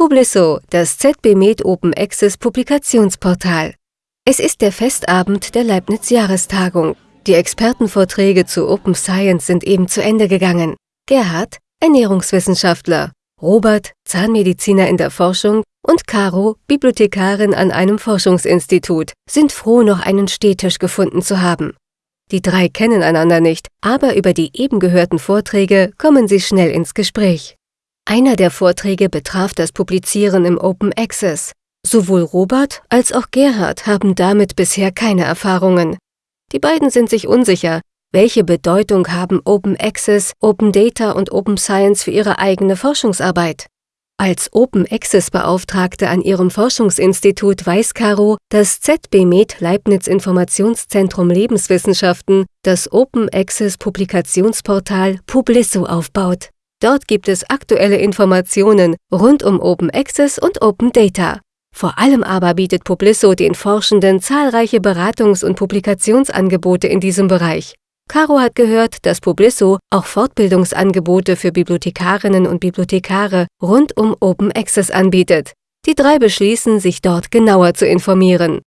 Publisso, das ZB Med Open Access Publikationsportal. Es ist der Festabend der Leibniz-Jahrestagung. Die Expertenvorträge zu Open Science sind eben zu Ende gegangen. Gerhard, Ernährungswissenschaftler, Robert, Zahnmediziner in der Forschung und Caro, Bibliothekarin an einem Forschungsinstitut, sind froh, noch einen Stehtisch gefunden zu haben. Die drei kennen einander nicht, aber über die eben gehörten Vorträge kommen sie schnell ins Gespräch. Einer der Vorträge betraf das Publizieren im Open Access. Sowohl Robert als auch Gerhard haben damit bisher keine Erfahrungen. Die beiden sind sich unsicher, welche Bedeutung haben Open Access, Open Data und Open Science für ihre eigene Forschungsarbeit? Als Open Access Beauftragte an ihrem Forschungsinstitut weiß Caro, dass ZB Med Leibniz Informationszentrum Lebenswissenschaften das Open Access Publikationsportal Publisso aufbaut. Dort gibt es aktuelle Informationen rund um Open Access und Open Data. Vor allem aber bietet Publisso den Forschenden zahlreiche Beratungs- und Publikationsangebote in diesem Bereich. Caro hat gehört, dass Publisso auch Fortbildungsangebote für Bibliothekarinnen und Bibliothekare rund um Open Access anbietet. Die drei beschließen, sich dort genauer zu informieren.